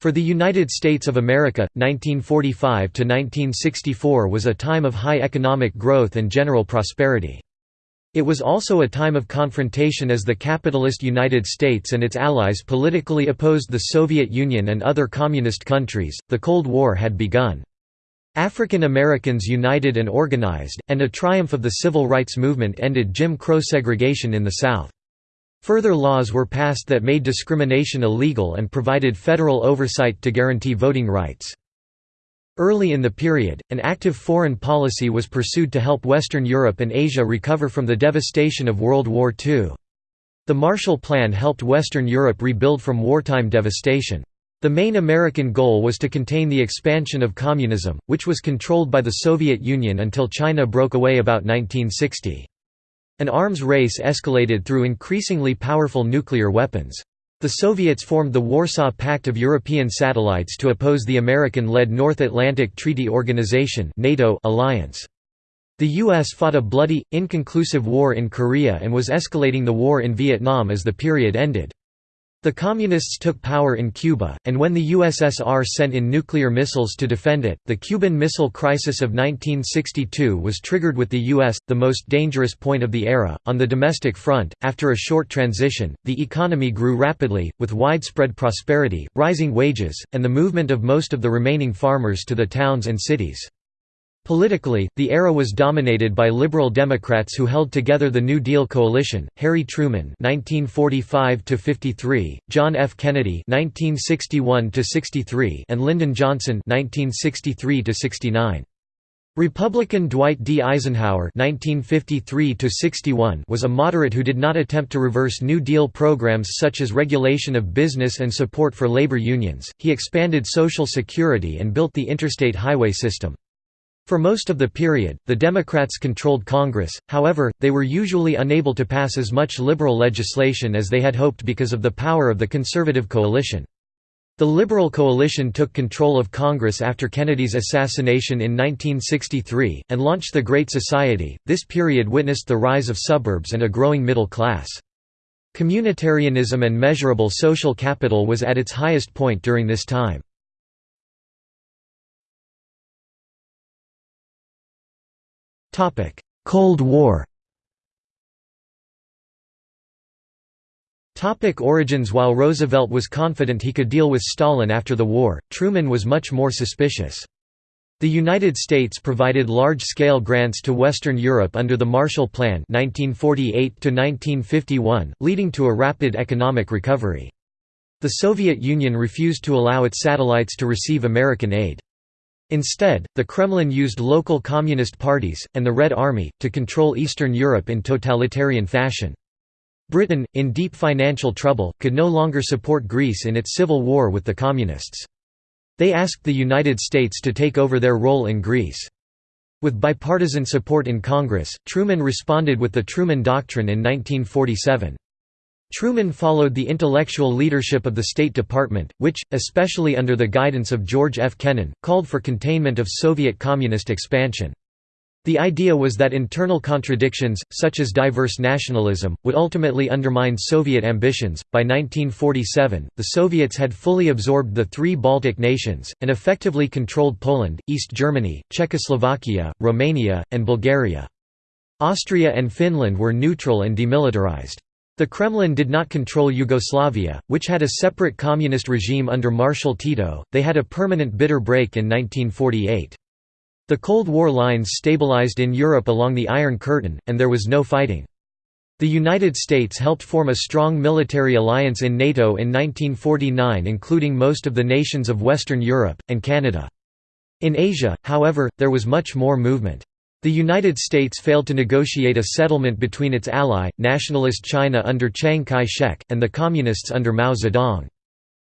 For the United States of America, 1945 to 1964 was a time of high economic growth and general prosperity. It was also a time of confrontation as the capitalist United States and its allies politically opposed the Soviet Union and other communist countries. The Cold War had begun. African Americans united and organized, and a triumph of the civil rights movement ended Jim Crow segregation in the South. Further laws were passed that made discrimination illegal and provided federal oversight to guarantee voting rights. Early in the period, an active foreign policy was pursued to help Western Europe and Asia recover from the devastation of World War II. The Marshall Plan helped Western Europe rebuild from wartime devastation. The main American goal was to contain the expansion of communism, which was controlled by the Soviet Union until China broke away about 1960. An arms race escalated through increasingly powerful nuclear weapons. The Soviets formed the Warsaw Pact of European Satellites to oppose the American-led North Atlantic Treaty Organization NATO alliance. The U.S. fought a bloody, inconclusive war in Korea and was escalating the war in Vietnam as the period ended. The Communists took power in Cuba, and when the USSR sent in nuclear missiles to defend it, the Cuban Missile Crisis of 1962 was triggered with the U.S., the most dangerous point of the era. On the domestic front, after a short transition, the economy grew rapidly, with widespread prosperity, rising wages, and the movement of most of the remaining farmers to the towns and cities. Politically, the era was dominated by liberal Democrats who held together the New Deal coalition: Harry Truman (1945–53), John F. Kennedy (1961–63), and Lyndon Johnson (1963–69). Republican Dwight D. Eisenhower (1953–61) was a moderate who did not attempt to reverse New Deal programs such as regulation of business and support for labor unions. He expanded Social Security and built the interstate highway system. For most of the period, the Democrats controlled Congress, however, they were usually unable to pass as much liberal legislation as they had hoped because of the power of the conservative coalition. The Liberal coalition took control of Congress after Kennedy's assassination in 1963, and launched the Great Society. This period witnessed the rise of suburbs and a growing middle class. Communitarianism and measurable social capital was at its highest point during this time. Cold War Topic origins While Roosevelt was confident he could deal with Stalin after the war, Truman was much more suspicious. The United States provided large-scale grants to Western Europe under the Marshall Plan (1948–1951), leading to a rapid economic recovery. The Soviet Union refused to allow its satellites to receive American aid. Instead, the Kremlin used local communist parties, and the Red Army, to control Eastern Europe in totalitarian fashion. Britain, in deep financial trouble, could no longer support Greece in its civil war with the Communists. They asked the United States to take over their role in Greece. With bipartisan support in Congress, Truman responded with the Truman Doctrine in 1947. Truman followed the intellectual leadership of the State Department, which, especially under the guidance of George F. Kennan, called for containment of Soviet communist expansion. The idea was that internal contradictions, such as diverse nationalism, would ultimately undermine Soviet ambitions. By 1947, the Soviets had fully absorbed the three Baltic nations, and effectively controlled Poland, East Germany, Czechoslovakia, Romania, and Bulgaria. Austria and Finland were neutral and demilitarized. The Kremlin did not control Yugoslavia, which had a separate communist regime under Marshal Tito, they had a permanent bitter break in 1948. The Cold War lines stabilized in Europe along the Iron Curtain, and there was no fighting. The United States helped form a strong military alliance in NATO in 1949 including most of the nations of Western Europe, and Canada. In Asia, however, there was much more movement. The United States failed to negotiate a settlement between its ally, nationalist China under Chiang Kai-shek, and the Communists under Mao Zedong.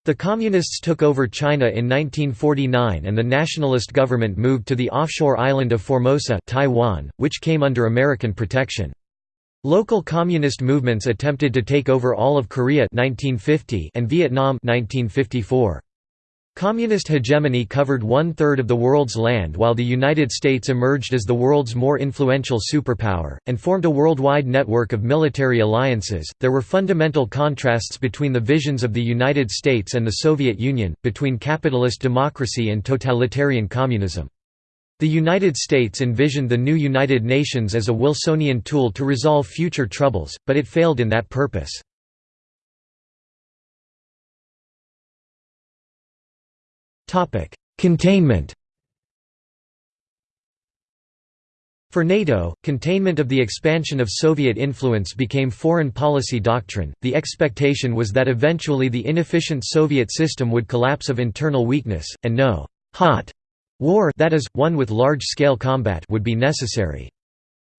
The Communists took over China in 1949 and the nationalist government moved to the offshore island of Formosa Taiwan, which came under American protection. Local communist movements attempted to take over all of Korea 1950 and Vietnam 1954. Communist hegemony covered one-third of the world's land while the United States emerged as the world's more influential superpower, and formed a worldwide network of military alliances. There were fundamental contrasts between the visions of the United States and the Soviet Union, between capitalist democracy and totalitarian communism. The United States envisioned the new United Nations as a Wilsonian tool to resolve future troubles, but it failed in that purpose. Containment For NATO, containment of the expansion of Soviet influence became foreign policy doctrine. The expectation was that eventually the inefficient Soviet system would collapse of internal weakness, and no hot war that is, one with large-scale combat would be necessary.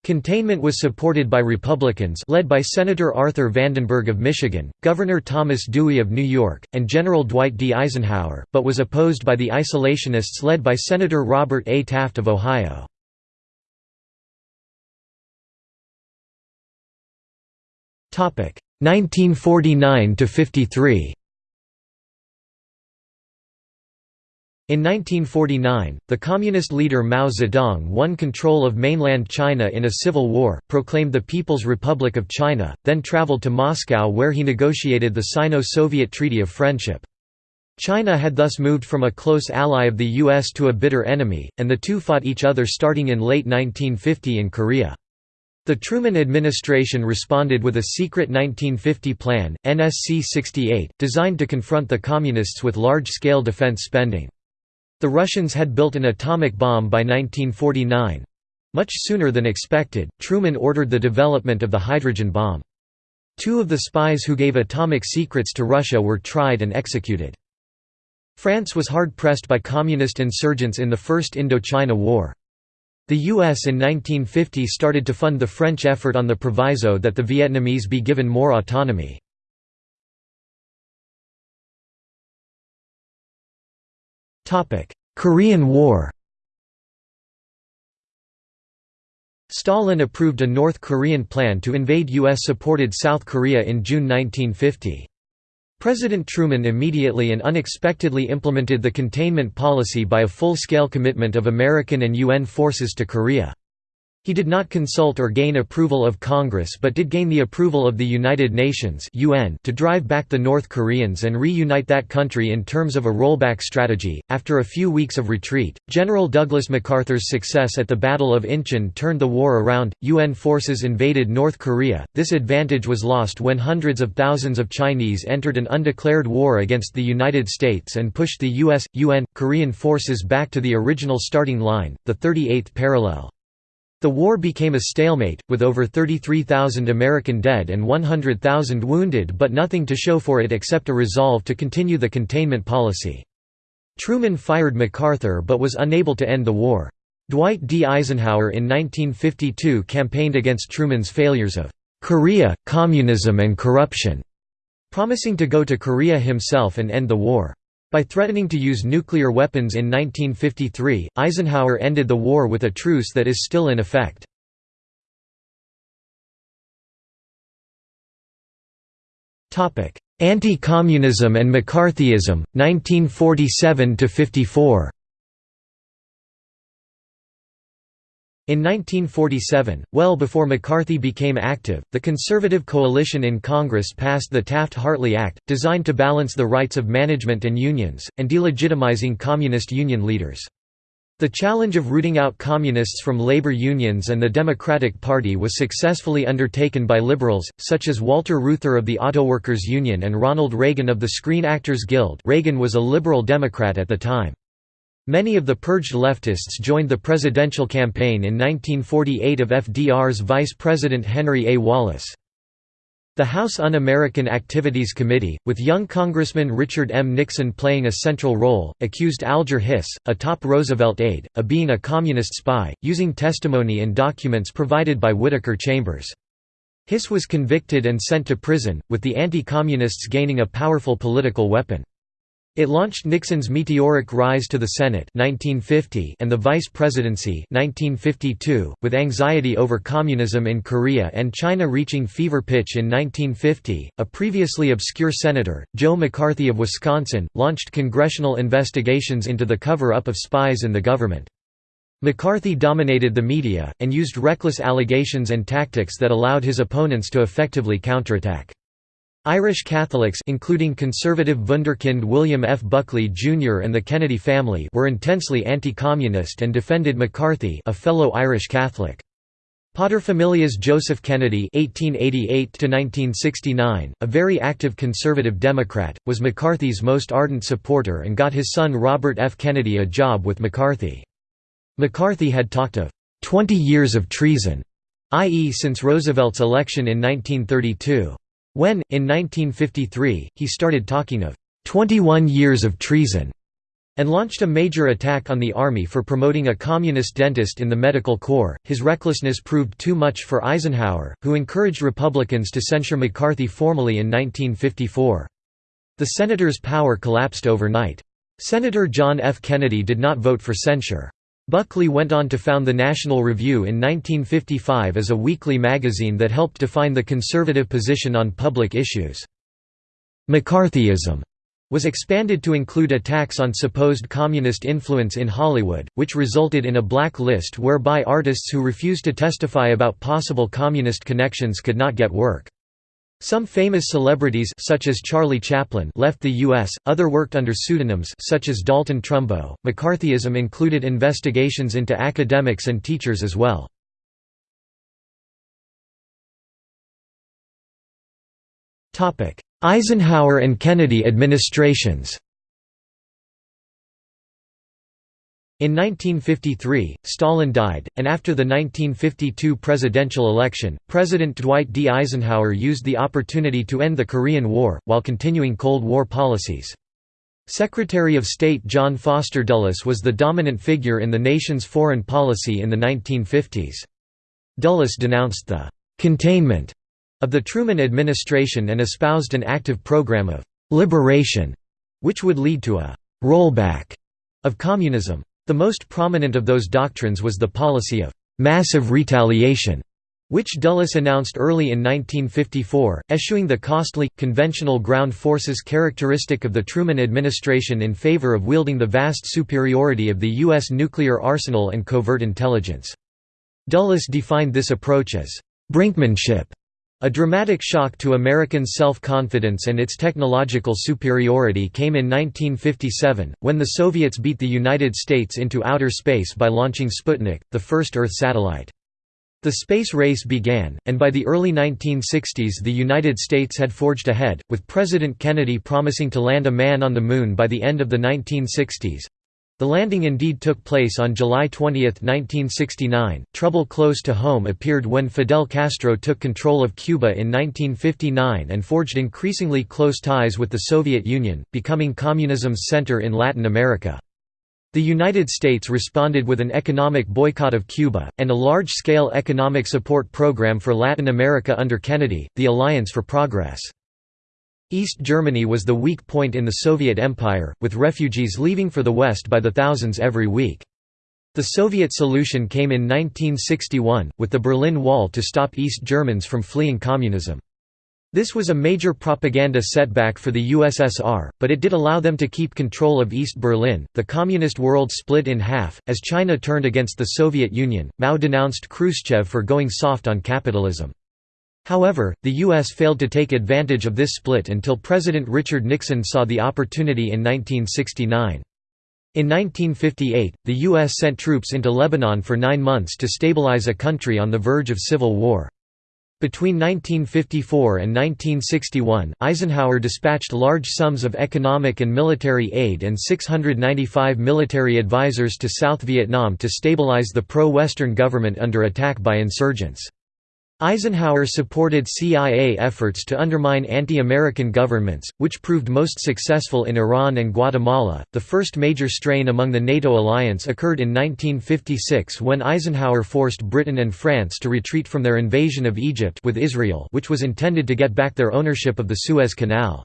Containment was supported by Republicans led by Senator Arthur Vandenberg of Michigan, Governor Thomas Dewey of New York, and General Dwight D. Eisenhower, but was opposed by the isolationists led by Senator Robert A. Taft of Ohio. Topic 1949 to 53. In 1949, the communist leader Mao Zedong won control of mainland China in a civil war, proclaimed the People's Republic of China, then traveled to Moscow where he negotiated the Sino-Soviet Treaty of Friendship. China had thus moved from a close ally of the U.S. to a bitter enemy, and the two fought each other starting in late 1950 in Korea. The Truman administration responded with a secret 1950 plan, NSC 68, designed to confront the Communists with large-scale defense spending. The Russians had built an atomic bomb by 1949. Much sooner than expected, Truman ordered the development of the hydrogen bomb. Two of the spies who gave atomic secrets to Russia were tried and executed. France was hard-pressed by communist insurgents in the First Indochina War. The U.S. in 1950 started to fund the French effort on the proviso that the Vietnamese be given more autonomy. Korean War Stalin approved a North Korean plan to invade U.S.-supported South Korea in June 1950. President Truman immediately and unexpectedly implemented the containment policy by a full-scale commitment of American and UN forces to Korea. He did not consult or gain approval of Congress but did gain the approval of the United Nations (UN) to drive back the North Koreans and reunite that country in terms of a rollback strategy. After a few weeks of retreat, General Douglas MacArthur's success at the Battle of Incheon turned the war around. UN forces invaded North Korea. This advantage was lost when hundreds of thousands of Chinese entered an undeclared war against the United States and pushed the US UN Korean forces back to the original starting line, the 38th parallel. The war became a stalemate, with over 33,000 American dead and 100,000 wounded but nothing to show for it except a resolve to continue the containment policy. Truman fired MacArthur but was unable to end the war. Dwight D. Eisenhower in 1952 campaigned against Truman's failures of "'Korea, communism and corruption", promising to go to Korea himself and end the war. By threatening to use nuclear weapons in 1953, Eisenhower ended the war with a truce that is still in effect. Anti-communism and McCarthyism, 1947–54 In 1947, well before McCarthy became active, the Conservative coalition in Congress passed the Taft-Hartley Act, designed to balance the rights of management and unions, and delegitimizing communist union leaders. The challenge of rooting out communists from labor unions and the Democratic Party was successfully undertaken by liberals, such as Walter Reuther of the Autoworkers Union and Ronald Reagan of the Screen Actors Guild Reagan was a liberal Democrat at the time. Many of the purged leftists joined the presidential campaign in 1948 of FDR's Vice President Henry A. Wallace. The House Un-American Activities Committee, with young Congressman Richard M. Nixon playing a central role, accused Alger Hiss, a top Roosevelt aide, of being a communist spy, using testimony and documents provided by Whittaker Chambers. Hiss was convicted and sent to prison, with the anti-communists gaining a powerful political weapon. It launched Nixon's meteoric rise to the Senate 1950 and the vice presidency 1952, with anxiety over communism in Korea and China reaching fever pitch in 1950. A previously obscure senator, Joe McCarthy of Wisconsin, launched congressional investigations into the cover-up of spies in the government. McCarthy dominated the media, and used reckless allegations and tactics that allowed his opponents to effectively counterattack. Irish Catholics including conservative wunderkind William F. Buckley Jr. and the Kennedy family were intensely anti-communist and defended McCarthy a fellow Irish Catholic. Paterfamilias Joseph Kennedy (1888–1969), a very active conservative Democrat, was McCarthy's most ardent supporter and got his son Robert F. Kennedy a job with McCarthy. McCarthy had talked of 20 years of treason, i.e., since Roosevelt's election in 1932. When, in 1953, he started talking of 21 years of treason and launched a major attack on the army for promoting a communist dentist in the medical corps, his recklessness proved too much for Eisenhower, who encouraged Republicans to censure McCarthy formally in 1954. The senator's power collapsed overnight. Senator John F. Kennedy did not vote for censure. Buckley went on to found the National Review in 1955 as a weekly magazine that helped define the conservative position on public issues. McCarthyism was expanded to include attacks on supposed communist influence in Hollywood, which resulted in a black list whereby artists who refused to testify about possible communist connections could not get work. Some famous celebrities such as Charlie Chaplin left the U.S., other worked under pseudonyms such as Dalton Trumbo. McCarthyism included investigations into academics and teachers as well. Eisenhower and Kennedy administrations In 1953, Stalin died, and after the 1952 presidential election, President Dwight D. Eisenhower used the opportunity to end the Korean War, while continuing Cold War policies. Secretary of State John Foster Dulles was the dominant figure in the nation's foreign policy in the 1950s. Dulles denounced the «containment» of the Truman administration and espoused an active program of «liberation», which would lead to a «rollback» of communism. The most prominent of those doctrines was the policy of «massive retaliation», which Dulles announced early in 1954, eschewing the costly, conventional ground forces characteristic of the Truman administration in favor of wielding the vast superiority of the U.S. nuclear arsenal and covert intelligence. Dulles defined this approach as «brinkmanship» A dramatic shock to American self-confidence and its technological superiority came in 1957, when the Soviets beat the United States into outer space by launching Sputnik, the first Earth satellite. The space race began, and by the early 1960s the United States had forged ahead, with President Kennedy promising to land a man on the Moon by the end of the 1960s. The landing indeed took place on July 20, 1969. Trouble close to home appeared when Fidel Castro took control of Cuba in 1959 and forged increasingly close ties with the Soviet Union, becoming communism's center in Latin America. The United States responded with an economic boycott of Cuba, and a large-scale economic support program for Latin America under Kennedy, the Alliance for Progress. East Germany was the weak point in the Soviet Empire, with refugees leaving for the West by the thousands every week. The Soviet solution came in 1961, with the Berlin Wall to stop East Germans from fleeing communism. This was a major propaganda setback for the USSR, but it did allow them to keep control of East Berlin. The communist world split in half. As China turned against the Soviet Union, Mao denounced Khrushchev for going soft on capitalism. However, the U.S. failed to take advantage of this split until President Richard Nixon saw the opportunity in 1969. In 1958, the U.S. sent troops into Lebanon for nine months to stabilize a country on the verge of civil war. Between 1954 and 1961, Eisenhower dispatched large sums of economic and military aid and 695 military advisors to South Vietnam to stabilize the pro-Western government under attack by insurgents. Eisenhower supported CIA efforts to undermine anti-American governments, which proved most successful in Iran and Guatemala. The first major strain among the NATO alliance occurred in 1956 when Eisenhower forced Britain and France to retreat from their invasion of Egypt with Israel, which was intended to get back their ownership of the Suez Canal.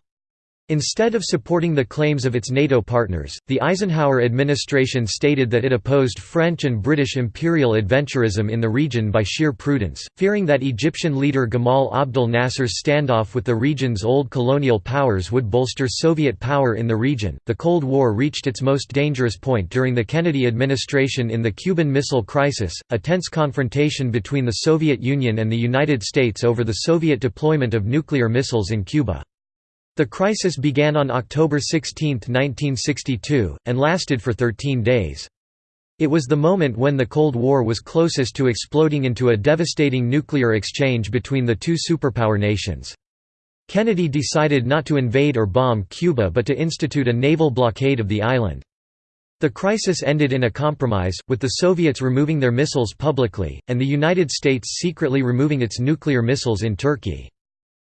Instead of supporting the claims of its NATO partners, the Eisenhower administration stated that it opposed French and British imperial adventurism in the region by sheer prudence, fearing that Egyptian leader Gamal Abdel Nasser's standoff with the region's old colonial powers would bolster Soviet power in the region. The Cold War reached its most dangerous point during the Kennedy administration in the Cuban Missile Crisis, a tense confrontation between the Soviet Union and the United States over the Soviet deployment of nuclear missiles in Cuba. The crisis began on October 16, 1962, and lasted for 13 days. It was the moment when the Cold War was closest to exploding into a devastating nuclear exchange between the two superpower nations. Kennedy decided not to invade or bomb Cuba but to institute a naval blockade of the island. The crisis ended in a compromise, with the Soviets removing their missiles publicly, and the United States secretly removing its nuclear missiles in Turkey.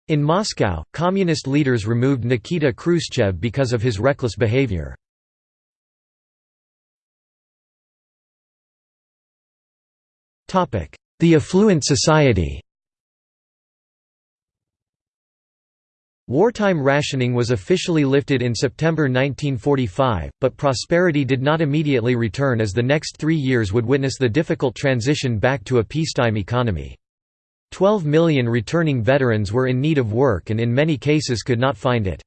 In Moscow, communist leaders removed Nikita Khrushchev because of his reckless behavior. The affluent society Wartime rationing was officially lifted in September 1945, but prosperity did not immediately return as the next three years would witness the difficult transition back to a peacetime economy. 12 million returning veterans were in need of work and in many cases could not find it.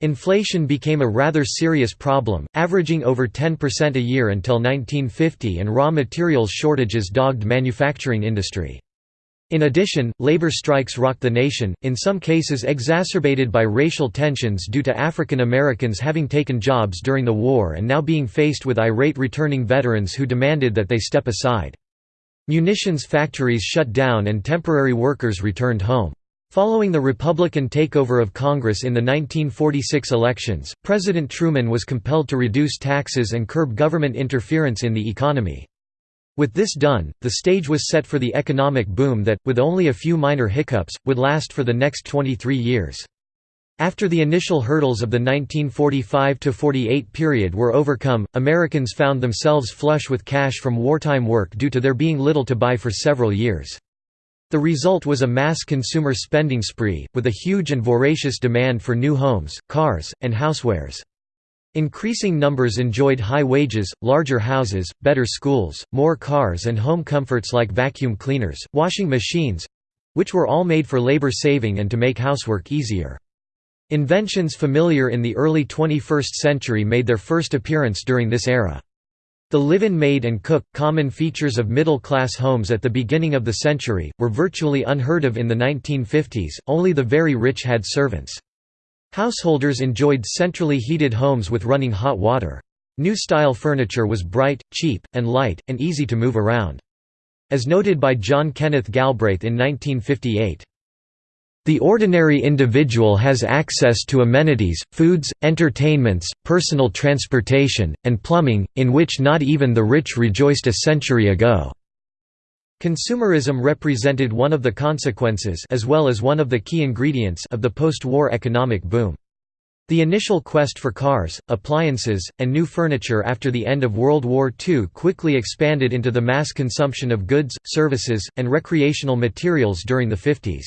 Inflation became a rather serious problem, averaging over 10% a year until 1950 and raw materials shortages dogged manufacturing industry. In addition, labor strikes rocked the nation, in some cases exacerbated by racial tensions due to African Americans having taken jobs during the war and now being faced with irate returning veterans who demanded that they step aside. Munitions factories shut down and temporary workers returned home. Following the Republican takeover of Congress in the 1946 elections, President Truman was compelled to reduce taxes and curb government interference in the economy. With this done, the stage was set for the economic boom that, with only a few minor hiccups, would last for the next 23 years. After the initial hurdles of the 1945–48 period were overcome, Americans found themselves flush with cash from wartime work due to there being little to buy for several years. The result was a mass consumer spending spree, with a huge and voracious demand for new homes, cars, and housewares. Increasing numbers enjoyed high wages, larger houses, better schools, more cars and home comforts like vacuum cleaners, washing machines—which were all made for labor saving and to make housework easier. Inventions familiar in the early 21st century made their first appearance during this era. The live-in maid and cook, common features of middle-class homes at the beginning of the century, were virtually unheard of in the 1950s, only the very rich had servants. Householders enjoyed centrally heated homes with running hot water. New-style furniture was bright, cheap, and light, and easy to move around. As noted by John Kenneth Galbraith in 1958, the ordinary individual has access to amenities, foods, entertainments, personal transportation, and plumbing, in which not even the rich rejoiced a century ago. Consumerism represented one of the consequences as well as one of the key ingredients of the post-war economic boom. The initial quest for cars, appliances, and new furniture after the end of World War II quickly expanded into the mass consumption of goods, services, and recreational materials during the 50s.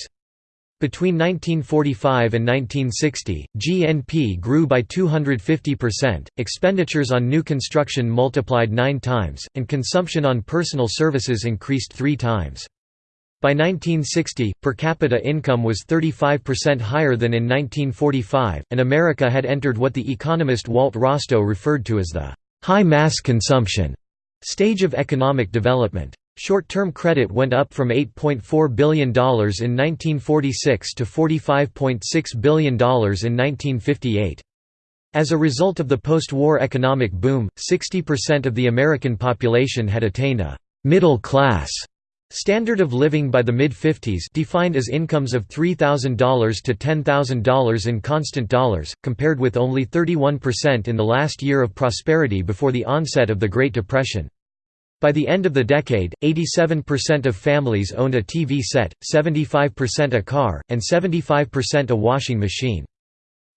Between 1945 and 1960, GNP grew by 250%, expenditures on new construction multiplied nine times, and consumption on personal services increased three times. By 1960, per capita income was 35% higher than in 1945, and America had entered what the economist Walt Rostow referred to as the high mass consumption stage of economic development. Short-term credit went up from $8.4 billion in 1946 to $45.6 billion in 1958. As a result of the post-war economic boom, 60% of the American population had attained a «middle class» standard of living by the mid-50s defined as incomes of $3,000 to $10,000 in constant dollars, compared with only 31% in the last year of prosperity before the onset of the Great Depression. By the end of the decade, 87% of families owned a TV set, 75% a car, and 75% a washing machine.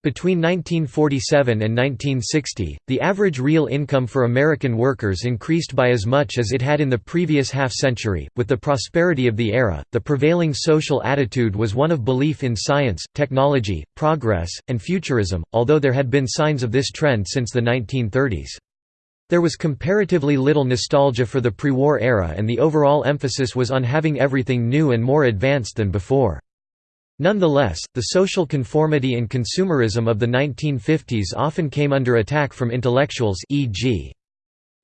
Between 1947 and 1960, the average real income for American workers increased by as much as it had in the previous half century. With the prosperity of the era, the prevailing social attitude was one of belief in science, technology, progress, and futurism, although there had been signs of this trend since the 1930s. There was comparatively little nostalgia for the pre-war era and the overall emphasis was on having everything new and more advanced than before. Nonetheless, the social conformity and consumerism of the 1950s often came under attack from intellectuals e.g.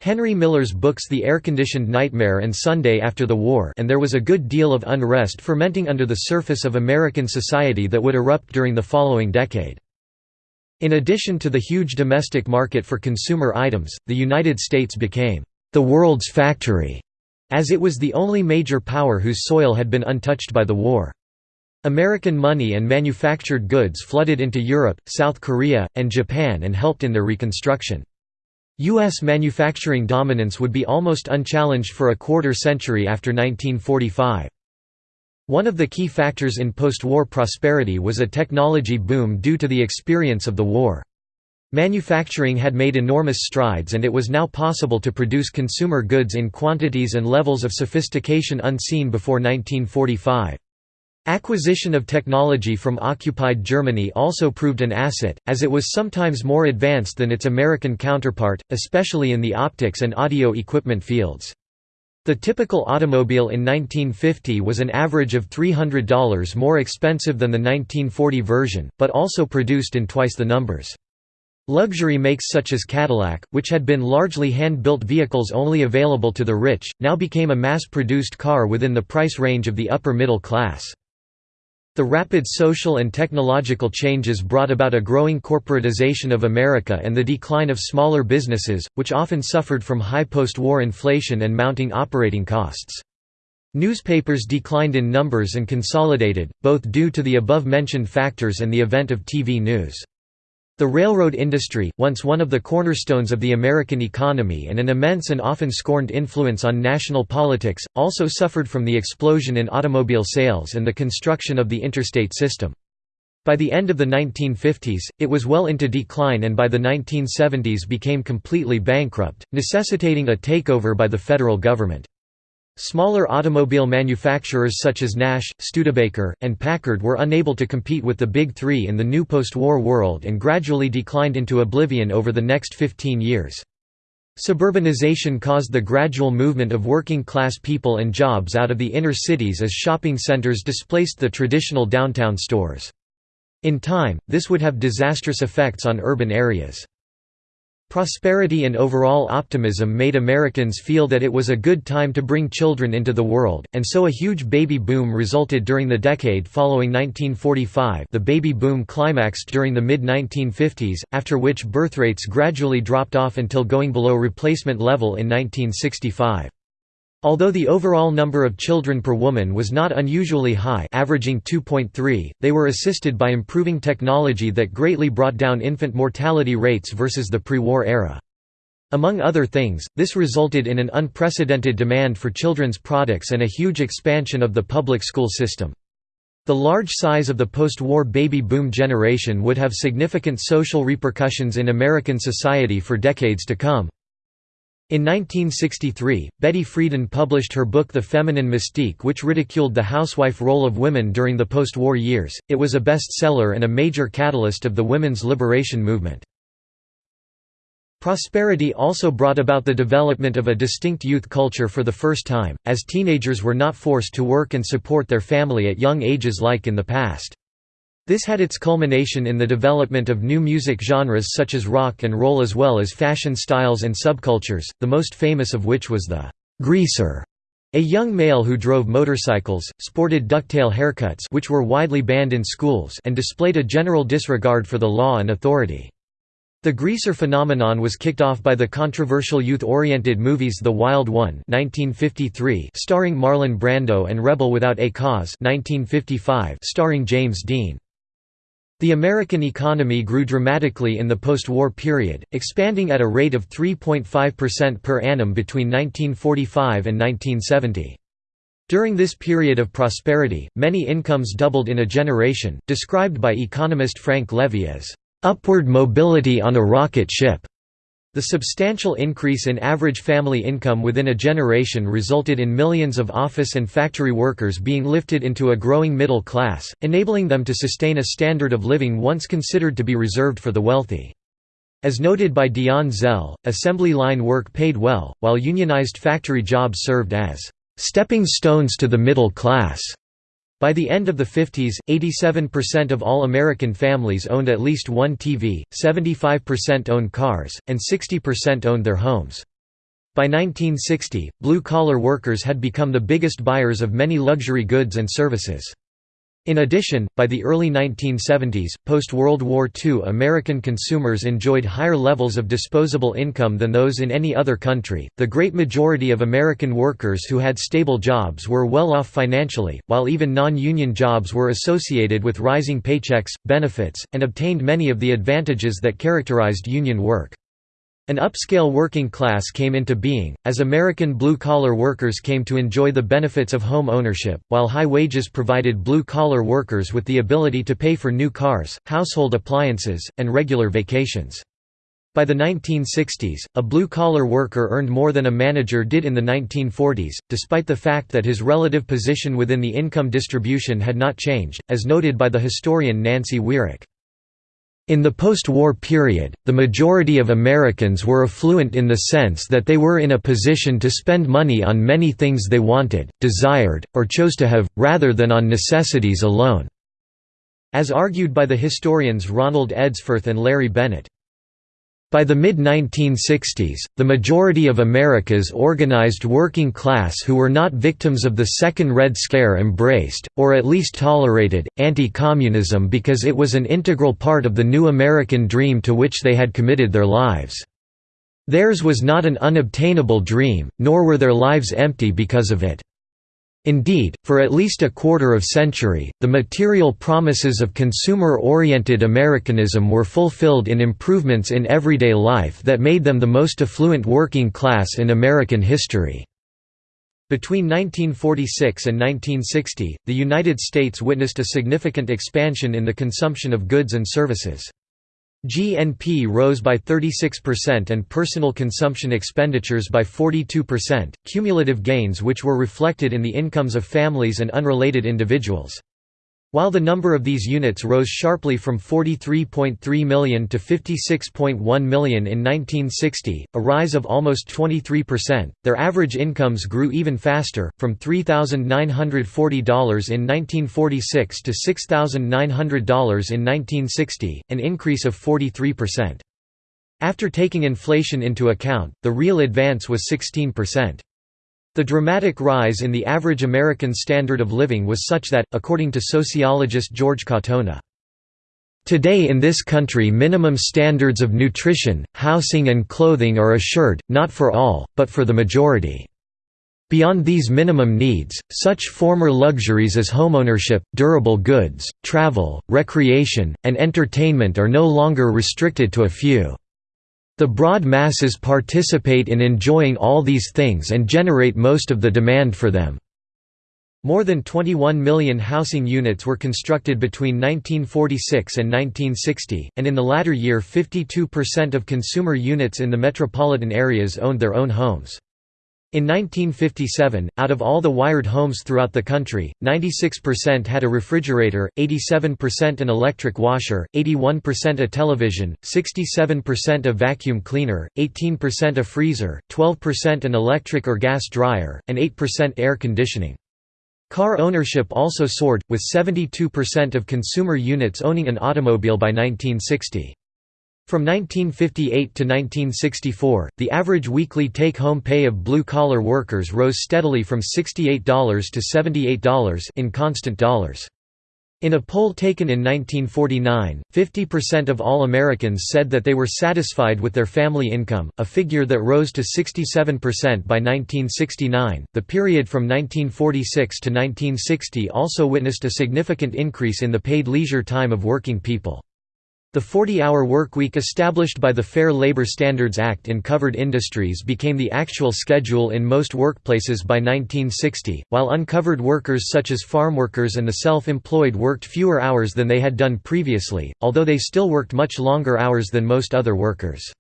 Henry Miller's books The Air-Conditioned Nightmare and Sunday After the War and there was a good deal of unrest fermenting under the surface of American society that would erupt during the following decade. In addition to the huge domestic market for consumer items, the United States became the world's factory, as it was the only major power whose soil had been untouched by the war. American money and manufactured goods flooded into Europe, South Korea, and Japan and helped in their reconstruction. U.S. manufacturing dominance would be almost unchallenged for a quarter century after 1945. One of the key factors in post-war prosperity was a technology boom due to the experience of the war. Manufacturing had made enormous strides and it was now possible to produce consumer goods in quantities and levels of sophistication unseen before 1945. Acquisition of technology from occupied Germany also proved an asset, as it was sometimes more advanced than its American counterpart, especially in the optics and audio equipment fields. The typical automobile in 1950 was an average of $300 more expensive than the 1940 version, but also produced in twice the numbers. Luxury makes such as Cadillac, which had been largely hand-built vehicles only available to the rich, now became a mass-produced car within the price range of the upper middle class. The rapid social and technological changes brought about a growing corporatization of America and the decline of smaller businesses, which often suffered from high post-war inflation and mounting operating costs. Newspapers declined in numbers and consolidated, both due to the above-mentioned factors and the event of TV news. The railroad industry, once one of the cornerstones of the American economy and an immense and often scorned influence on national politics, also suffered from the explosion in automobile sales and the construction of the interstate system. By the end of the 1950s, it was well into decline and by the 1970s became completely bankrupt, necessitating a takeover by the federal government. Smaller automobile manufacturers such as Nash, Studebaker, and Packard were unable to compete with the Big Three in the new post-war world and gradually declined into oblivion over the next 15 years. Suburbanization caused the gradual movement of working-class people and jobs out of the inner cities as shopping centers displaced the traditional downtown stores. In time, this would have disastrous effects on urban areas. Prosperity and overall optimism made Americans feel that it was a good time to bring children into the world, and so a huge baby boom resulted during the decade following 1945 the baby boom climaxed during the mid-1950s, after which birth rates gradually dropped off until going below replacement level in 1965. Although the overall number of children per woman was not unusually high averaging 2.3, they were assisted by improving technology that greatly brought down infant mortality rates versus the pre-war era. Among other things, this resulted in an unprecedented demand for children's products and a huge expansion of the public school system. The large size of the post-war baby boom generation would have significant social repercussions in American society for decades to come. In 1963, Betty Friedan published her book The Feminine Mystique which ridiculed the housewife role of women during the post-war years. It was a bestseller and a major catalyst of the women's liberation movement. Prosperity also brought about the development of a distinct youth culture for the first time, as teenagers were not forced to work and support their family at young ages like in the past. This had its culmination in the development of new music genres such as rock and roll as well as fashion styles and subcultures, the most famous of which was the «greaser», a young male who drove motorcycles, sported ducktail haircuts which were widely banned in schools and displayed a general disregard for the law and authority. The greaser phenomenon was kicked off by the controversial youth-oriented movies The Wild One 1953 starring Marlon Brando and Rebel Without a Cause 1955 starring James Dean. The American economy grew dramatically in the post-war period, expanding at a rate of 3.5% per annum between 1945 and 1970. During this period of prosperity, many incomes doubled in a generation, described by economist Frank Levy as upward mobility on a rocket ship. The substantial increase in average family income within a generation resulted in millions of office and factory workers being lifted into a growing middle class, enabling them to sustain a standard of living once considered to be reserved for the wealthy. As noted by Dion Zell, assembly line work paid well, while unionized factory jobs served as stepping stones to the middle class. By the end of the 50s, 87% of all American families owned at least one TV, 75% owned cars, and 60% owned their homes. By 1960, blue-collar workers had become the biggest buyers of many luxury goods and services. In addition, by the early 1970s, post-World War II American consumers enjoyed higher levels of disposable income than those in any other country. The great majority of American workers who had stable jobs were well off financially, while even non-union jobs were associated with rising paychecks, benefits, and obtained many of the advantages that characterized union work. An upscale working class came into being, as American blue-collar workers came to enjoy the benefits of home ownership, while high wages provided blue-collar workers with the ability to pay for new cars, household appliances, and regular vacations. By the 1960s, a blue-collar worker earned more than a manager did in the 1940s, despite the fact that his relative position within the income distribution had not changed, as noted by the historian Nancy Weirich. In the post-war period, the majority of Americans were affluent in the sense that they were in a position to spend money on many things they wanted, desired, or chose to have, rather than on necessities alone. As argued by the historians Ronald Edsforth and Larry Bennett. By the mid-1960s, the majority of America's organized working class who were not victims of the Second Red Scare embraced, or at least tolerated, anti-communism because it was an integral part of the new American dream to which they had committed their lives. Theirs was not an unobtainable dream, nor were their lives empty because of it. Indeed, for at least a quarter of century, the material promises of consumer-oriented Americanism were fulfilled in improvements in everyday life that made them the most affluent working class in American history. Between 1946 and 1960, the United States witnessed a significant expansion in the consumption of goods and services. GNP rose by 36% and personal consumption expenditures by 42%, cumulative gains which were reflected in the incomes of families and unrelated individuals. While the number of these units rose sharply from 43.3 million to 56.1 million in 1960, a rise of almost 23%, their average incomes grew even faster, from $3,940 in 1946 to $6,900 in 1960, an increase of 43%. After taking inflation into account, the real advance was 16%. The dramatic rise in the average American standard of living was such that, according to sociologist George Katona, Today in this country minimum standards of nutrition, housing and clothing are assured, not for all, but for the majority. Beyond these minimum needs, such former luxuries as homeownership, durable goods, travel, recreation, and entertainment are no longer restricted to a few. The broad masses participate in enjoying all these things and generate most of the demand for them. More than 21 million housing units were constructed between 1946 and 1960, and in the latter year 52% of consumer units in the metropolitan areas owned their own homes. In 1957, out of all the wired homes throughout the country, 96% had a refrigerator, 87% an electric washer, 81% a television, 67% a vacuum cleaner, 18% a freezer, 12% an electric or gas dryer, and 8% air conditioning. Car ownership also soared, with 72% of consumer units owning an automobile by 1960. From 1958 to 1964, the average weekly take-home pay of blue-collar workers rose steadily from $68 to $78 in constant dollars. In a poll taken in 1949, 50% of all Americans said that they were satisfied with their family income, a figure that rose to 67% by 1969. The period from 1946 to 1960 also witnessed a significant increase in the paid leisure time of working people. The 40-hour workweek established by the Fair Labor Standards Act in covered industries became the actual schedule in most workplaces by 1960, while uncovered workers such as farm workers and the self-employed worked fewer hours than they had done previously, although they still worked much longer hours than most other workers.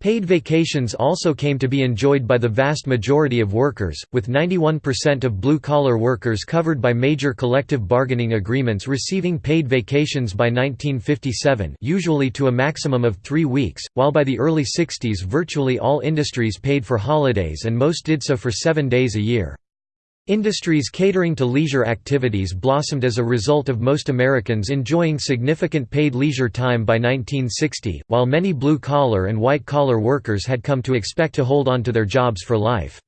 Paid vacations also came to be enjoyed by the vast majority of workers, with 91% of blue-collar workers covered by major collective bargaining agreements receiving paid vacations by 1957 usually to a maximum of three weeks, while by the early 60s virtually all industries paid for holidays and most did so for seven days a year. Industries catering to leisure activities blossomed as a result of most Americans enjoying significant paid leisure time by 1960, while many blue-collar and white-collar workers had come to expect to hold on to their jobs for life.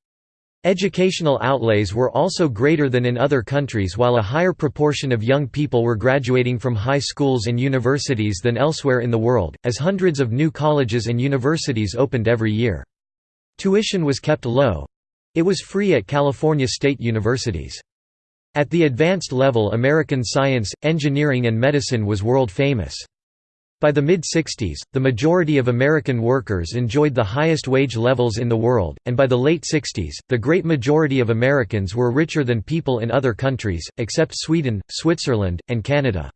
Educational outlays were also greater than in other countries while a higher proportion of young people were graduating from high schools and universities than elsewhere in the world, as hundreds of new colleges and universities opened every year. Tuition was kept low, it was free at California state universities. At the advanced level American science, engineering and medicine was world famous. By the mid-60s, the majority of American workers enjoyed the highest wage levels in the world, and by the late 60s, the great majority of Americans were richer than people in other countries, except Sweden, Switzerland, and Canada.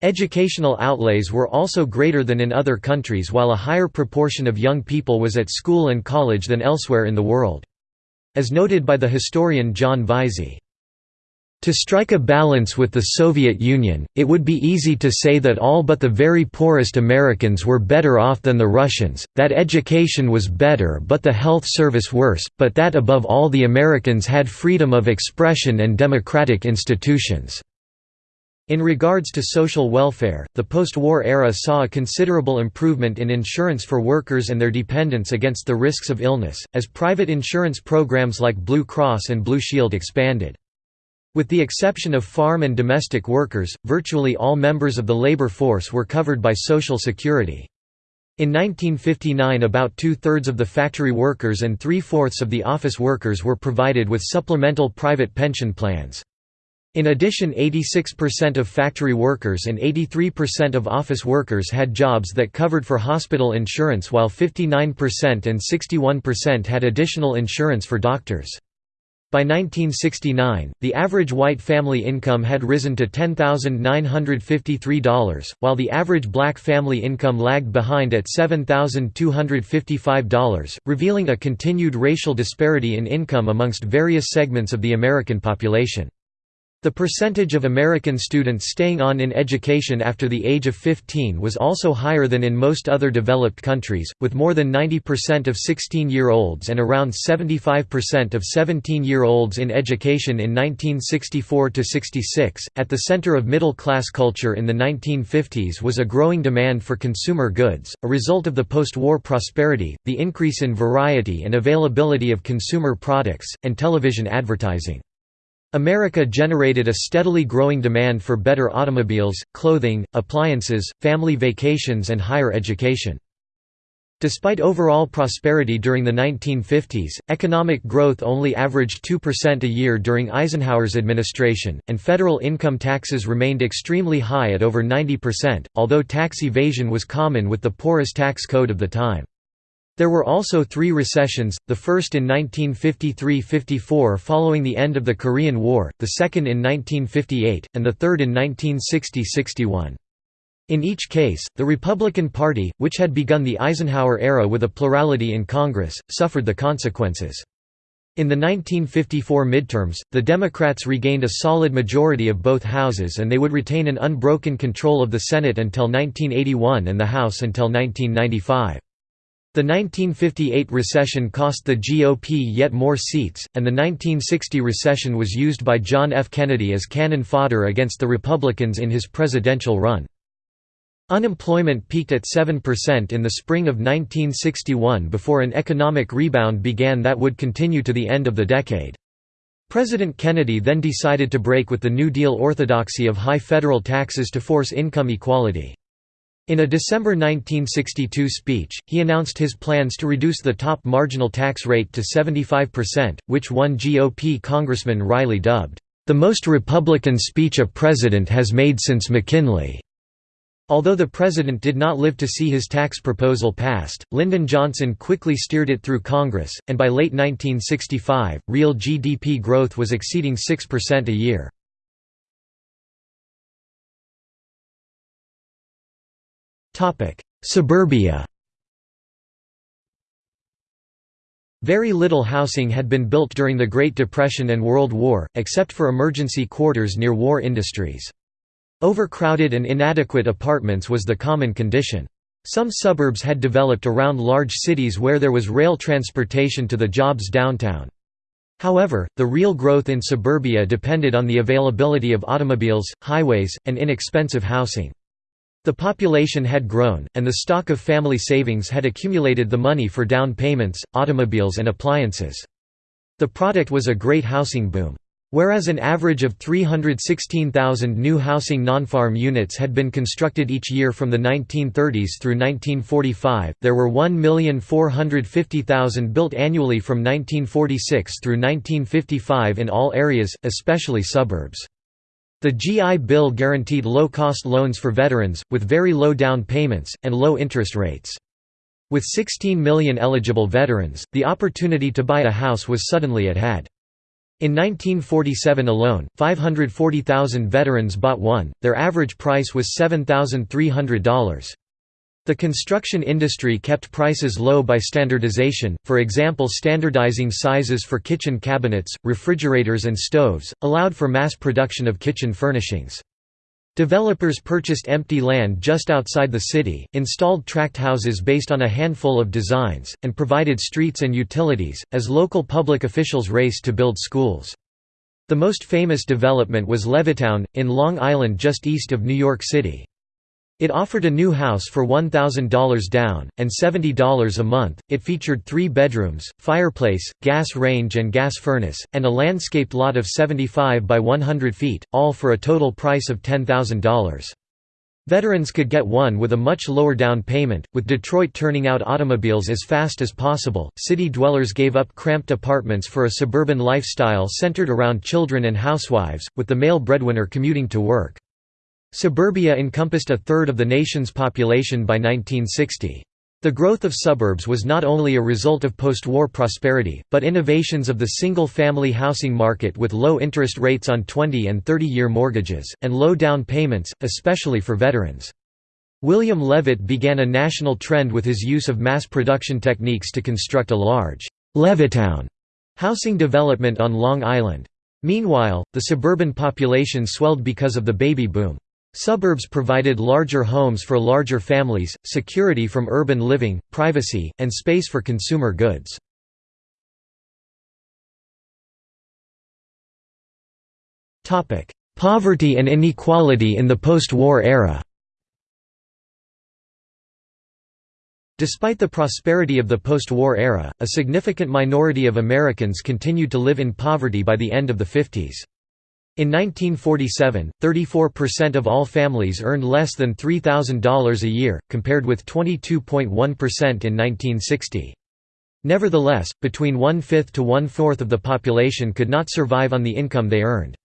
Educational outlays were also greater than in other countries while a higher proportion of young people was at school and college than elsewhere in the world. As noted by the historian John Vaizey, to strike a balance with the Soviet Union, it would be easy to say that all but the very poorest Americans were better off than the Russians, that education was better but the health service worse, but that above all the Americans had freedom of expression and democratic institutions. In regards to social welfare, the post-war era saw a considerable improvement in insurance for workers and their dependents against the risks of illness, as private insurance programs like Blue Cross and Blue Shield expanded. With the exception of farm and domestic workers, virtually all members of the labor force were covered by Social Security. In 1959 about two-thirds of the factory workers and three-fourths of the office workers were provided with supplemental private pension plans. In addition 86% of factory workers and 83% of office workers had jobs that covered for hospital insurance while 59% and 61% had additional insurance for doctors. By 1969, the average white family income had risen to $10,953, while the average black family income lagged behind at $7,255, revealing a continued racial disparity in income amongst various segments of the American population. The percentage of American students staying on in education after the age of 15 was also higher than in most other developed countries, with more than 90% of 16-year-olds and around 75% of 17-year-olds in education in 1964–66. At the center of middle-class culture in the 1950s was a growing demand for consumer goods, a result of the post-war prosperity, the increase in variety and availability of consumer products, and television advertising. America generated a steadily growing demand for better automobiles, clothing, appliances, family vacations and higher education. Despite overall prosperity during the 1950s, economic growth only averaged 2% a year during Eisenhower's administration, and federal income taxes remained extremely high at over 90%, although tax evasion was common with the porous tax code of the time. There were also three recessions, the first in 1953–54 following the end of the Korean War, the second in 1958, and the third in 1960–61. In each case, the Republican Party, which had begun the Eisenhower era with a plurality in Congress, suffered the consequences. In the 1954 midterms, the Democrats regained a solid majority of both houses and they would retain an unbroken control of the Senate until 1981 and the House until 1995. The 1958 recession cost the GOP yet more seats, and the 1960 recession was used by John F. Kennedy as cannon fodder against the Republicans in his presidential run. Unemployment peaked at 7% in the spring of 1961 before an economic rebound began that would continue to the end of the decade. President Kennedy then decided to break with the New Deal orthodoxy of high federal taxes to force income equality. In a December 1962 speech, he announced his plans to reduce the top marginal tax rate to 75%, which one GOP Congressman Riley dubbed, "...the most Republican speech a president has made since McKinley." Although the president did not live to see his tax proposal passed, Lyndon Johnson quickly steered it through Congress, and by late 1965, real GDP growth was exceeding 6% a year. Suburbia Very little housing had been built during the Great Depression and World War, except for emergency quarters near war industries. Overcrowded and inadequate apartments was the common condition. Some suburbs had developed around large cities where there was rail transportation to the jobs downtown. However, the real growth in suburbia depended on the availability of automobiles, highways, and inexpensive housing. The population had grown, and the stock of family savings had accumulated the money for down payments, automobiles and appliances. The product was a great housing boom. Whereas an average of 316,000 new housing non-farm units had been constructed each year from the 1930s through 1945, there were 1,450,000 built annually from 1946 through 1955 in all areas, especially suburbs. The GI Bill guaranteed low-cost loans for veterans, with very low down payments, and low interest rates. With 16 million eligible veterans, the opportunity to buy a house was suddenly at hand. In 1947 alone, 540,000 veterans bought one, their average price was $7,300. The construction industry kept prices low by standardization, for example standardizing sizes for kitchen cabinets, refrigerators and stoves, allowed for mass production of kitchen furnishings. Developers purchased empty land just outside the city, installed tract houses based on a handful of designs, and provided streets and utilities, as local public officials raced to build schools. The most famous development was Levittown, in Long Island just east of New York City. It offered a new house for $1,000 down, and $70 a month. It featured three bedrooms, fireplace, gas range, and gas furnace, and a landscaped lot of 75 by 100 feet, all for a total price of $10,000. Veterans could get one with a much lower down payment. With Detroit turning out automobiles as fast as possible, city dwellers gave up cramped apartments for a suburban lifestyle centered around children and housewives, with the male breadwinner commuting to work. Suburbia encompassed a third of the nation's population by 1960. The growth of suburbs was not only a result of post-war prosperity, but innovations of the single-family housing market with low interest rates on 20 and 30-year mortgages, and low down payments, especially for veterans. William Levitt began a national trend with his use of mass production techniques to construct a large Levittown housing development on Long Island. Meanwhile, the suburban population swelled because of the baby boom. Suburbs provided larger homes for larger families, security from urban living, privacy, and space for consumer goods. Poverty and inequality in the post-war era Despite the prosperity of the post-war era, a significant minority of Americans continued to live in poverty by the end of the 50s. In 1947, 34% of all families earned less than $3,000 a year, compared with 22.1% in 1960. Nevertheless, between one-fifth to one-fourth of the population could not survive on the income they earned.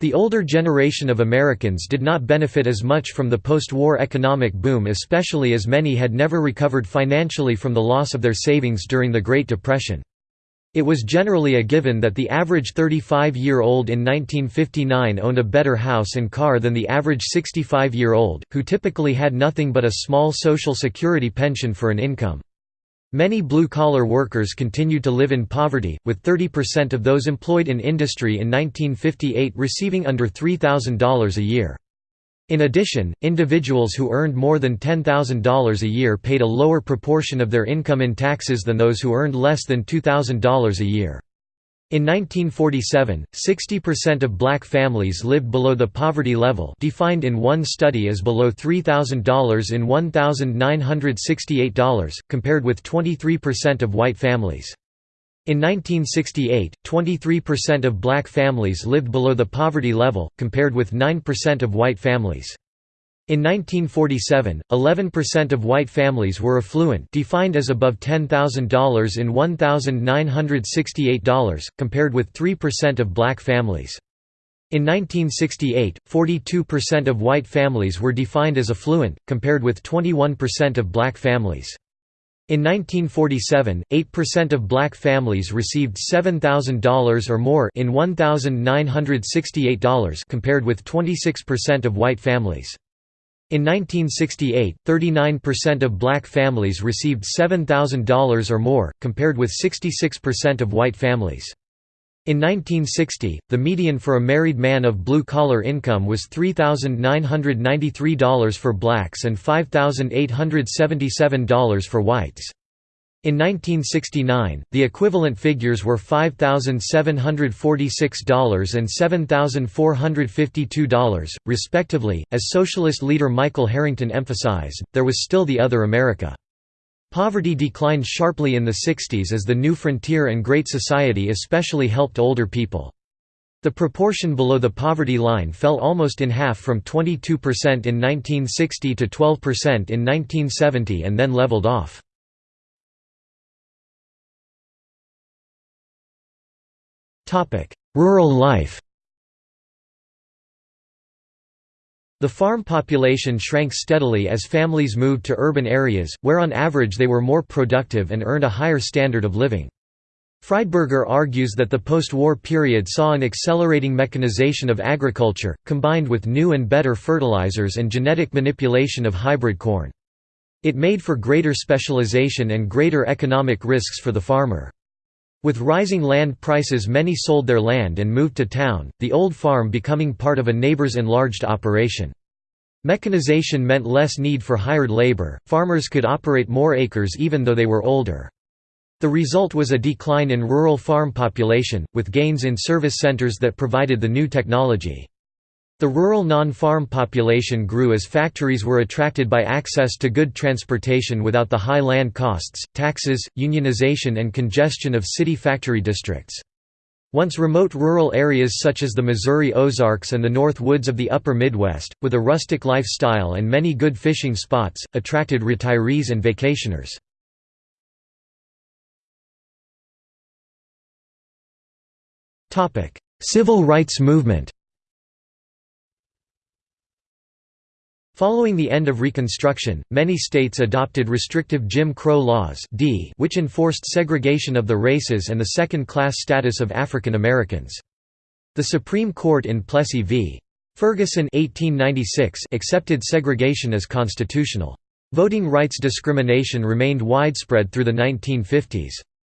The older generation of Americans did not benefit as much from the post-war economic boom especially as many had never recovered financially from the loss of their savings during the Great Depression. It was generally a given that the average 35-year-old in 1959 owned a better house and car than the average 65-year-old, who typically had nothing but a small Social Security pension for an income. Many blue-collar workers continued to live in poverty, with 30% of those employed in industry in 1958 receiving under $3,000 a year. In addition, individuals who earned more than $10,000 a year paid a lower proportion of their income in taxes than those who earned less than $2,000 a year. In 1947, 60% of black families lived below the poverty level defined in one study as below $3,000 in $1,968, compared with 23% of white families. In 1968, 23% of black families lived below the poverty level, compared with 9% of white families. In 1947, 11% of white families were affluent defined as above $10,000 in $1,968, compared with 3% of black families. In 1968, 42% of white families were defined as affluent, compared with 21% of black families. In 1947, 8% of black families received $7,000 or more in $1,968 compared with 26% of white families. In 1968, 39% of black families received $7,000 or more, compared with 66% of white families. In 1960, the median for a married man of blue-collar income was $3,993 for blacks and $5,877 for whites. In 1969, the equivalent figures were $5,746 and $7,452, respectively. As socialist leader Michael Harrington emphasized, there was still the other America. Poverty declined sharply in the 60s as the new frontier and Great Society especially helped older people. The proportion below the poverty line fell almost in half from 22% in 1960 to 12% in 1970 and then leveled off. Rural life The farm population shrank steadily as families moved to urban areas, where on average they were more productive and earned a higher standard of living. Friedberger argues that the post-war period saw an accelerating mechanization of agriculture, combined with new and better fertilizers and genetic manipulation of hybrid corn. It made for greater specialization and greater economic risks for the farmer. With rising land prices many sold their land and moved to town, the old farm becoming part of a neighbor's enlarged operation. Mechanization meant less need for hired labor, farmers could operate more acres even though they were older. The result was a decline in rural farm population, with gains in service centers that provided the new technology. The rural non-farm population grew as factories were attracted by access to good transportation without the high land costs, taxes, unionization and congestion of city factory districts. Once remote rural areas such as the Missouri Ozarks and the North Woods of the upper Midwest, with a rustic lifestyle and many good fishing spots, attracted retirees and vacationers. Civil rights movement Following the end of Reconstruction, many states adopted restrictive Jim Crow laws D which enforced segregation of the races and the second-class status of African Americans. The Supreme Court in Plessy v. Ferguson 1896 accepted segregation as constitutional. Voting rights discrimination remained widespread through the 1950s.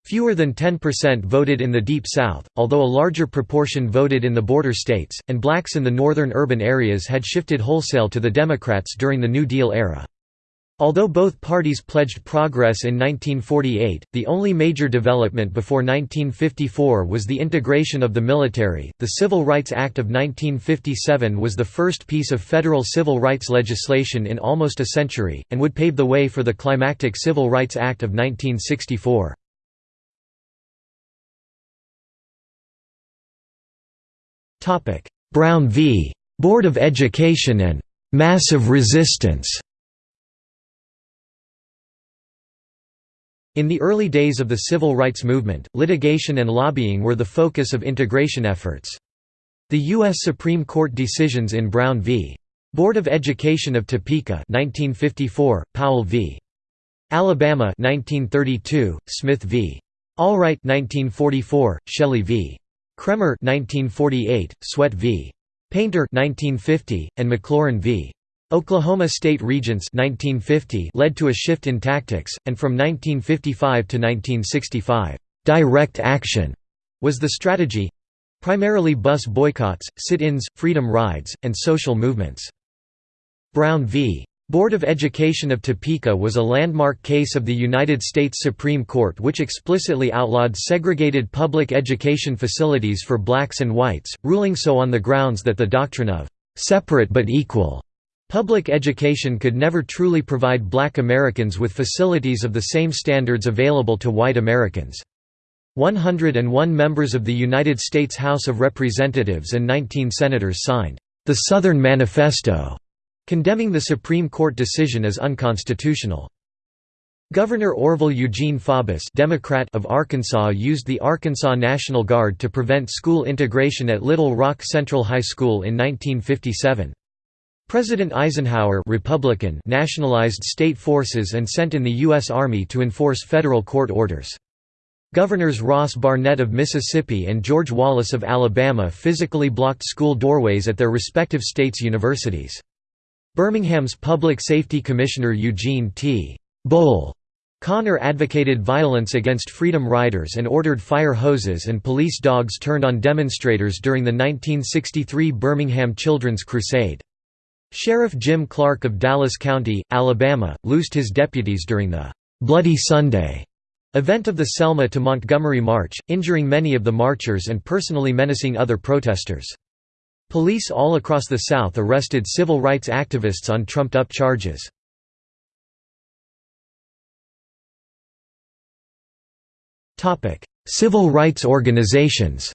Fewer than 10% voted in the Deep South, although a larger proportion voted in the border states, and blacks in the northern urban areas had shifted wholesale to the Democrats during the New Deal era. Although both parties pledged progress in 1948, the only major development before 1954 was the integration of the military. The Civil Rights Act of 1957 was the first piece of federal civil rights legislation in almost a century, and would pave the way for the climactic Civil Rights Act of 1964. Brown v. Board of Education and «massive resistance» In the early days of the civil rights movement, litigation and lobbying were the focus of integration efforts. The U.S. Supreme Court decisions in Brown v. Board of Education of Topeka 1954, Powell v. Alabama 1932, Smith v. Allwright 1944, Shelley v. Kraemer 1948, Sweatt v. Painter 1950, and McLaurin v. Oklahoma State Regents 1950 led to a shift in tactics, and from 1955 to 1965, "'direct action' was the strategy—primarily bus boycotts, sit-ins, freedom rides, and social movements. Brown v. Board of Education of Topeka was a landmark case of the United States Supreme Court which explicitly outlawed segregated public education facilities for blacks and whites, ruling so on the grounds that the doctrine of «separate but equal» public education could never truly provide black Americans with facilities of the same standards available to white Americans. 101 members of the United States House of Representatives and 19 senators signed the Southern Manifesto condemning the Supreme Court decision as unconstitutional. Governor Orville Eugene Faubus Democrat of Arkansas used the Arkansas National Guard to prevent school integration at Little Rock Central High School in 1957. President Eisenhower Republican nationalized state forces and sent in the U.S. Army to enforce federal court orders. Governors Ross Barnett of Mississippi and George Wallace of Alabama physically blocked school doorways at their respective states' universities. Birmingham's Public Safety Commissioner Eugene T. Bull Connor advocated violence against Freedom Riders and ordered fire hoses and police dogs turned on demonstrators during the 1963 Birmingham Children's Crusade. Sheriff Jim Clark of Dallas County, Alabama, loosed his deputies during the "'Bloody Sunday' event of the Selma to Montgomery March, injuring many of the marchers and personally menacing other protesters. Police all across the South arrested civil rights activists on trumped-up charges. Civil rights organizations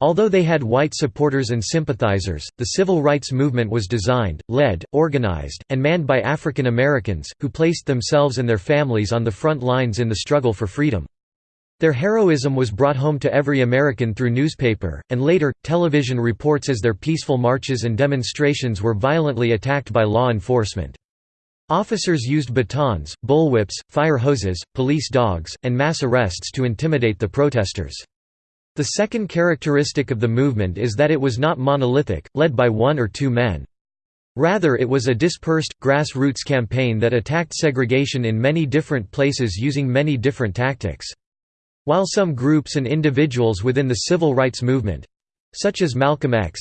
Although they had white supporters and sympathizers, the civil rights movement was designed, led, organized, and manned by African Americans, who placed themselves and their families on the front lines in the struggle for freedom. Their heroism was brought home to every American through newspaper, and later, television reports as their peaceful marches and demonstrations were violently attacked by law enforcement. Officers used batons, bullwhips, fire hoses, police dogs, and mass arrests to intimidate the protesters. The second characteristic of the movement is that it was not monolithic, led by one or two men. Rather it was a dispersed, grassroots campaign that attacked segregation in many different places using many different tactics. While some groups and individuals within the civil rights movement—such as Malcolm X,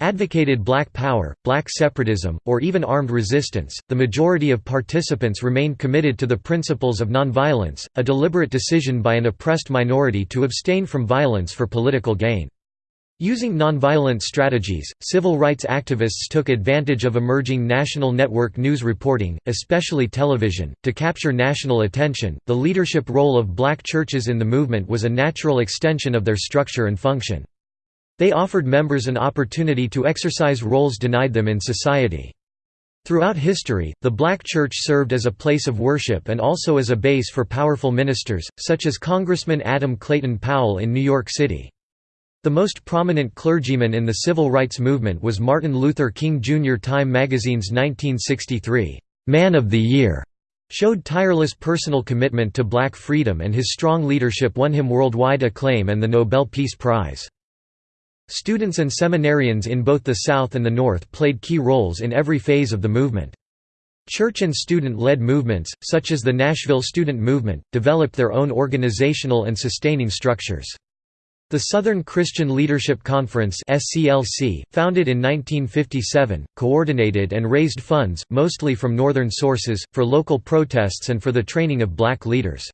advocated black power, black separatism, or even armed resistance, the majority of participants remained committed to the principles of nonviolence, a deliberate decision by an oppressed minority to abstain from violence for political gain. Using nonviolent strategies, civil rights activists took advantage of emerging national network news reporting, especially television, to capture national attention. The leadership role of black churches in the movement was a natural extension of their structure and function. They offered members an opportunity to exercise roles denied them in society. Throughout history, the black church served as a place of worship and also as a base for powerful ministers, such as Congressman Adam Clayton Powell in New York City. The most prominent clergyman in the civil rights movement was Martin Luther King Jr. Time magazine's 1963, "'Man of the Year' showed tireless personal commitment to black freedom and his strong leadership won him worldwide acclaim and the Nobel Peace Prize. Students and seminarians in both the South and the North played key roles in every phase of the movement. Church and student-led movements, such as the Nashville Student Movement, developed their own organizational and sustaining structures. The Southern Christian Leadership Conference SCLC, founded in 1957, coordinated and raised funds, mostly from northern sources, for local protests and for the training of black leaders.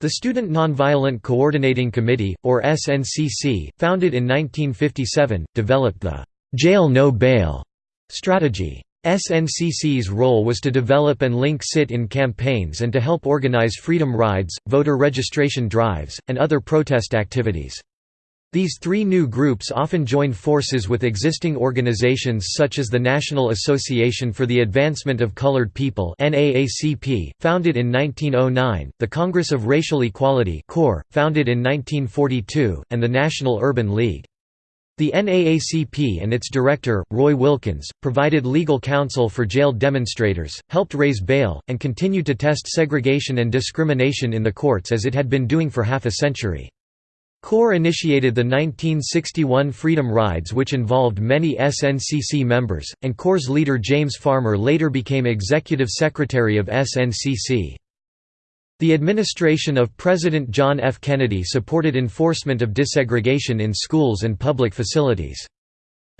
The Student Nonviolent Coordinating Committee, or SNCC, founded in 1957, developed the «jail no bail» strategy. SNCC's role was to develop and link sit-in campaigns and to help organize freedom rides, voter registration drives, and other protest activities. These three new groups often joined forces with existing organizations such as the National Association for the Advancement of Colored People (NAACP), founded in 1909, the Congress of Racial Equality founded in 1942, and the National Urban League. The NAACP and its director, Roy Wilkins, provided legal counsel for jailed demonstrators, helped raise bail, and continued to test segregation and discrimination in the courts as it had been doing for half a century. CORE initiated the 1961 Freedom Rides which involved many SNCC members, and CORE's leader James Farmer later became executive secretary of SNCC. The administration of President John F. Kennedy supported enforcement of desegregation in schools and public facilities.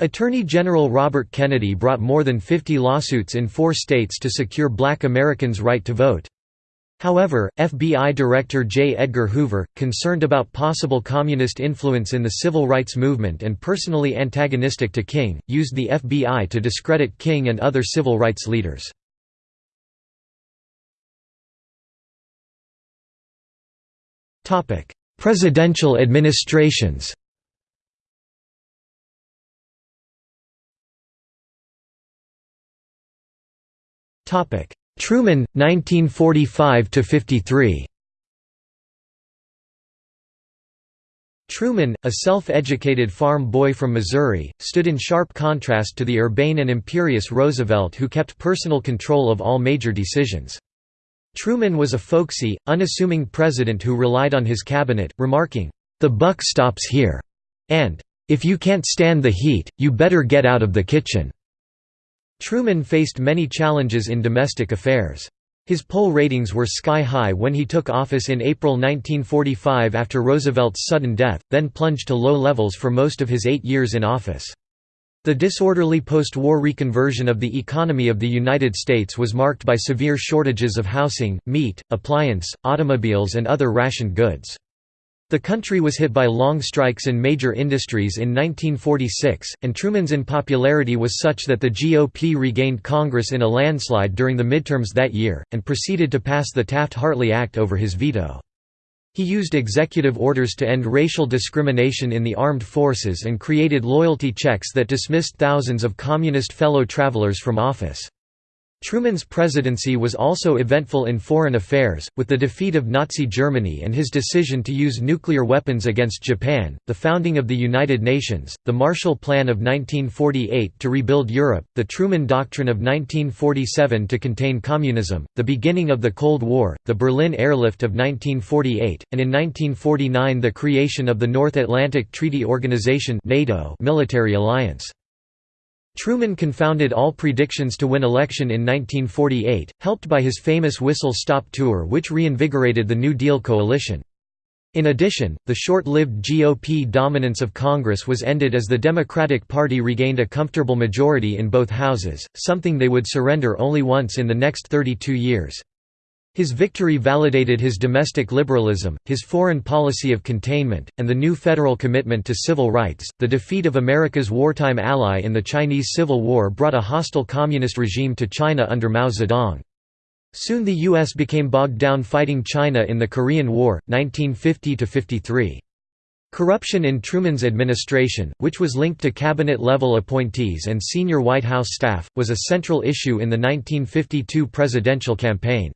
Attorney General Robert Kennedy brought more than 50 lawsuits in four states to secure black Americans' right to vote. However, FBI Director J. Edgar Hoover, concerned about possible communist influence in the civil rights movement and personally antagonistic to King, used the FBI to discredit King and other civil rights leaders. Presidential administrations Truman 1945 53 Truman, a self-educated farm boy from Missouri, stood in sharp contrast to the urbane and imperious Roosevelt who kept personal control of all major decisions. Truman was a folksy, unassuming president who relied on his cabinet, remarking, "'The buck stops here' and "'If you can't stand the heat, you better get out of the kitchen'". Truman faced many challenges in domestic affairs. His poll ratings were sky-high when he took office in April 1945 after Roosevelt's sudden death, then plunged to low levels for most of his eight years in office. The disorderly post-war reconversion of the economy of the United States was marked by severe shortages of housing, meat, appliance, automobiles and other rationed goods. The country was hit by long strikes in major industries in 1946, and Truman's unpopularity was such that the GOP regained Congress in a landslide during the midterms that year, and proceeded to pass the Taft-Hartley Act over his veto. He used executive orders to end racial discrimination in the armed forces and created loyalty checks that dismissed thousands of communist fellow travelers from office. Truman's presidency was also eventful in foreign affairs, with the defeat of Nazi Germany and his decision to use nuclear weapons against Japan, the founding of the United Nations, the Marshall Plan of 1948 to rebuild Europe, the Truman Doctrine of 1947 to contain communism, the beginning of the Cold War, the Berlin Airlift of 1948, and in 1949 the creation of the North Atlantic Treaty Organization NATO military alliance. Truman confounded all predictions to win election in 1948, helped by his famous Whistle Stop Tour which reinvigorated the New Deal coalition. In addition, the short-lived GOP dominance of Congress was ended as the Democratic Party regained a comfortable majority in both houses, something they would surrender only once in the next 32 years. His victory validated his domestic liberalism, his foreign policy of containment, and the new federal commitment to civil rights. The defeat of America's wartime ally in the Chinese Civil War brought a hostile communist regime to China under Mao Zedong. Soon the U.S. became bogged down fighting China in the Korean War, 1950–53. Corruption in Truman's administration, which was linked to cabinet-level appointees and senior White House staff, was a central issue in the 1952 presidential campaign.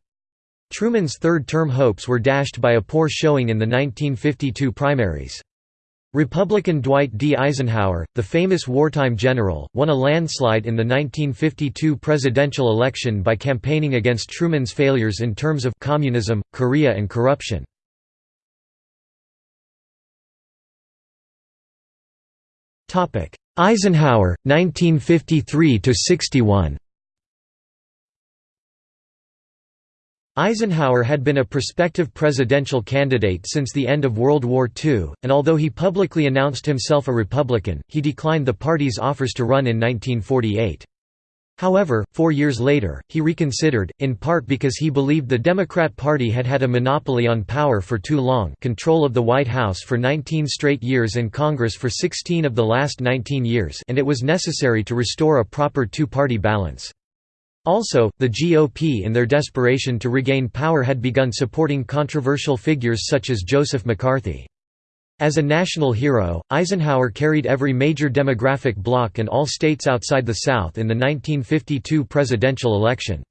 Truman's third-term hopes were dashed by a poor showing in the 1952 primaries. Republican Dwight D. Eisenhower, the famous wartime general, won a landslide in the 1952 presidential election by campaigning against Truman's failures in terms of communism, Korea and corruption. Eisenhower, 1953–61 Eisenhower had been a prospective presidential candidate since the end of World War II, and although he publicly announced himself a Republican, he declined the party's offers to run in 1948. However, four years later, he reconsidered, in part because he believed the Democrat Party had had a monopoly on power for too long control of the White House for 19 straight years and Congress for 16 of the last 19 years and it was necessary to restore a proper two-party balance. Also, the GOP in their desperation to regain power had begun supporting controversial figures such as Joseph McCarthy. As a national hero, Eisenhower carried every major demographic bloc and all states outside the South in the 1952 presidential election.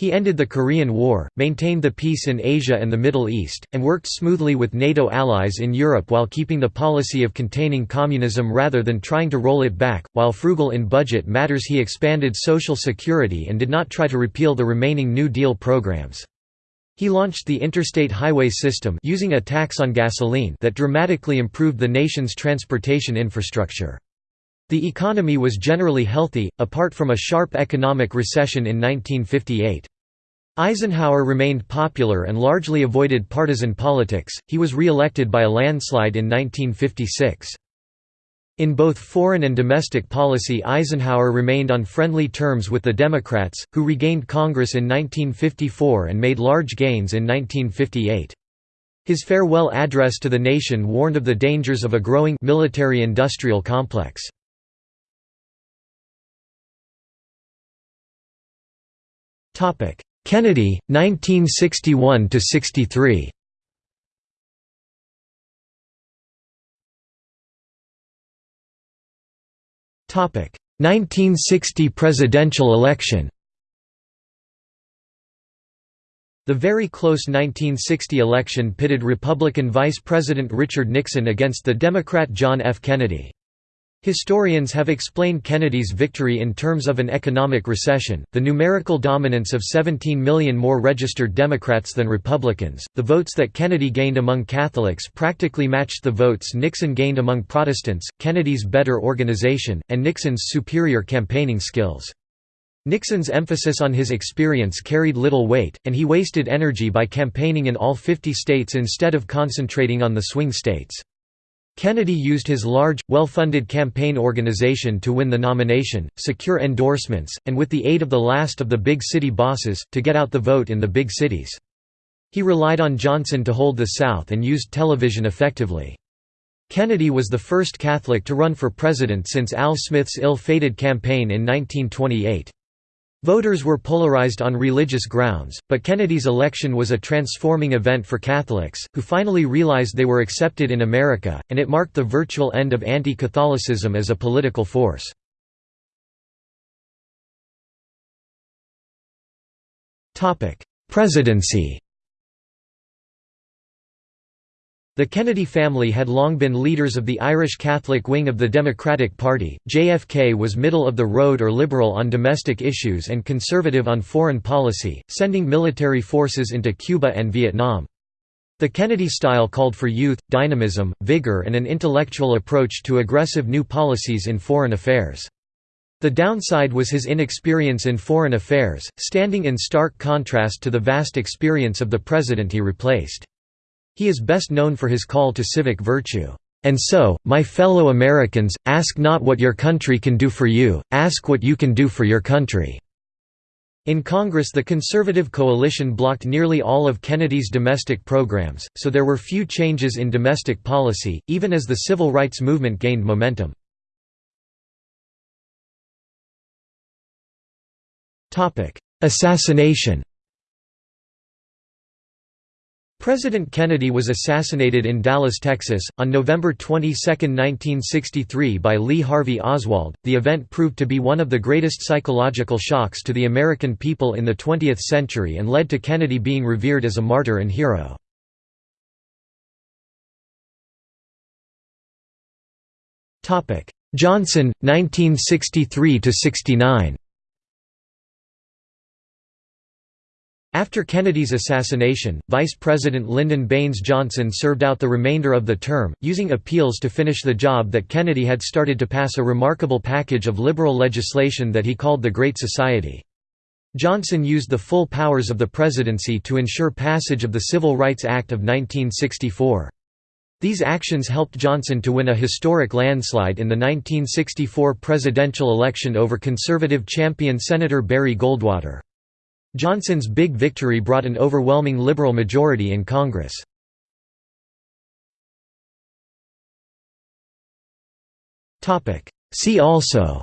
He ended the Korean War, maintained the peace in Asia and the Middle East, and worked smoothly with NATO allies in Europe while keeping the policy of containing communism rather than trying to roll it back. While frugal in budget matters, he expanded Social Security and did not try to repeal the remaining New Deal programs. He launched the interstate highway system using a tax on gasoline that dramatically improved the nation's transportation infrastructure. The economy was generally healthy, apart from a sharp economic recession in 1958. Eisenhower remained popular and largely avoided partisan politics, he was re-elected by a landslide in 1956. In both foreign and domestic policy Eisenhower remained on friendly terms with the Democrats, who regained Congress in 1954 and made large gains in 1958. His farewell address to the nation warned of the dangers of a growing military-industrial complex. Kennedy, 1961–63 1960 presidential election The very close 1960 election pitted Republican Vice President Richard Nixon against the Democrat John F. Kennedy. Historians have explained Kennedy's victory in terms of an economic recession, the numerical dominance of 17 million more registered Democrats than Republicans, the votes that Kennedy gained among Catholics practically matched the votes Nixon gained among Protestants, Kennedy's better organization, and Nixon's superior campaigning skills. Nixon's emphasis on his experience carried little weight, and he wasted energy by campaigning in all 50 states instead of concentrating on the swing states. Kennedy used his large, well-funded campaign organization to win the nomination, secure endorsements, and with the aid of the last of the big city bosses, to get out the vote in the big cities. He relied on Johnson to hold the South and used television effectively. Kennedy was the first Catholic to run for president since Al Smith's ill-fated campaign in 1928. Voters were polarized on religious grounds, but Kennedy's election was a transforming event for Catholics, who finally realized they were accepted in America, and it marked the virtual end of anti-Catholicism as a political force. Presidency The Kennedy family had long been leaders of the Irish Catholic wing of the Democratic Party. JFK was middle of the road or liberal on domestic issues and conservative on foreign policy, sending military forces into Cuba and Vietnam. The Kennedy style called for youth, dynamism, vigor, and an intellectual approach to aggressive new policies in foreign affairs. The downside was his inexperience in foreign affairs, standing in stark contrast to the vast experience of the president he replaced. He is best known for his call to civic virtue. And so, my fellow Americans, ask not what your country can do for you, ask what you can do for your country." In Congress the conservative coalition blocked nearly all of Kennedy's domestic programs, so there were few changes in domestic policy, even as the civil rights movement gained momentum. Assassination President Kennedy was assassinated in Dallas, Texas, on November 22, 1963 by Lee Harvey Oswald. The event proved to be one of the greatest psychological shocks to the American people in the 20th century and led to Kennedy being revered as a martyr and hero. Johnson, 1963–69 After Kennedy's assassination, Vice President Lyndon Baines Johnson served out the remainder of the term, using appeals to finish the job that Kennedy had started to pass a remarkable package of liberal legislation that he called the Great Society. Johnson used the full powers of the presidency to ensure passage of the Civil Rights Act of 1964. These actions helped Johnson to win a historic landslide in the 1964 presidential election over conservative champion Senator Barry Goldwater. Johnson's big victory brought an overwhelming liberal majority in Congress. See also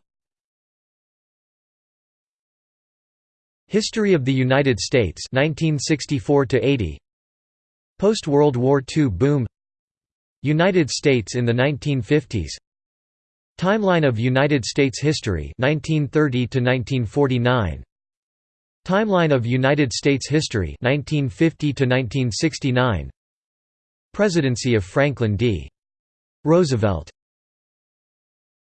History of the United States 1964 80 Post-World War II boom United States in the 1950s Timeline of United States history 1930 to 1949 Timeline of United States history 1950 to 1969 Presidency of Franklin D. Roosevelt